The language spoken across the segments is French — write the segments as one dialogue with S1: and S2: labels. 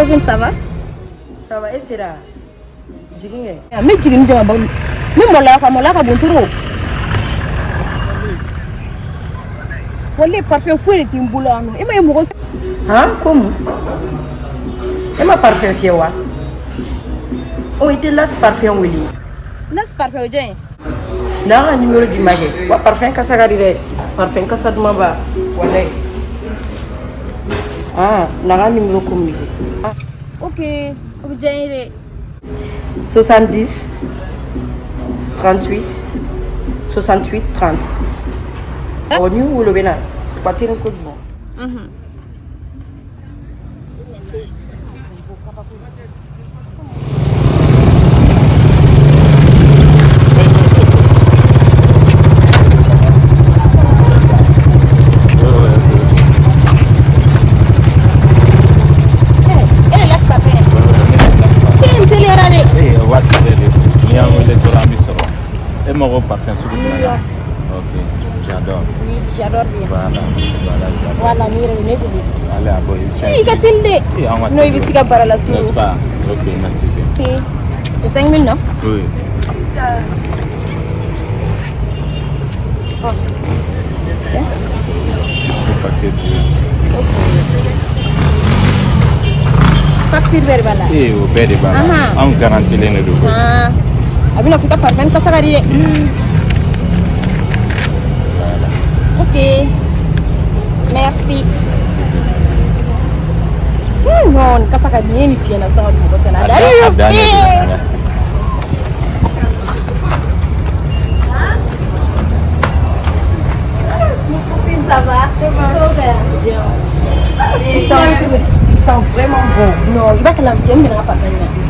S1: copine ça va?
S2: Ça va e sera jigin kɛ
S1: n bɛ jigin ni jama bɔ n bɛ mɔlɔya ka mɔlɔya ka bon toro wale parfum foyi de n bolo yan nɔ e ma ye mɔgɔ
S2: han ko mun e ma parfum fiyɛ wa o i tɛ las parfum wele
S1: las parfum o jɔn ye
S2: n'a ka numéro di ma kɛ wa parfum kasa ka di dɛ parfum kasa duman ba walayi ah n'a ka numéro communiqué ah
S1: ok ye dɛ
S2: 70 38 68 30 ɔ ni wolo bɛ na wa teri kojugu
S1: e
S3: Et mon repas, c'est un soupe Ok, j'adore.
S1: Oui, j'adore bien.
S3: Voilà, voilà, voilà.
S1: Voilà, ni
S3: Voilà, bon,
S1: il t'attendait. Nous, il s'y gabara la
S3: tour.
S1: N'est-ce
S3: pas Ok, merci bien.
S1: Ok. C'est 5 000, non
S3: Oui.
S1: Ça. Oh. Ok.
S3: Facture. Ok. Facture verbale. Sì, verbale.
S1: Uh
S3: -huh. Un garantile ne dopo.
S1: Ah. A bɛna fɔ i ka parfum kasa ka di dɛ
S3: voilà
S1: ok. Merci. Non nin kasa ka di n ye nin fiyɛ na sisan ka mɔgɔ cɛ na
S3: a
S1: Ça va va
S2: tu sens tu sens vraiment bon.
S1: Non, i b'a kɛ la di ne
S2: non attends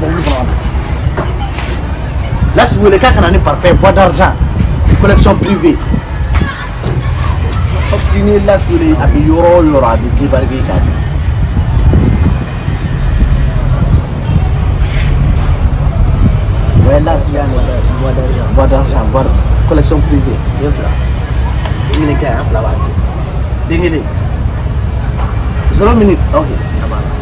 S4: mobili kɔnɔ ka na las wele k'a ka na ni parfɛn bois d'argent collection privée Hɔpiti ni las wele a bɛ yɔrɔ o yɔrɔ a bɛ débarquer k'a di Ouais, là, c'est un bois d'argent. Bois collection privée. Bien fila. Ini kayak apa lagi? Dingin ni. Zero minute. Okay. Apa?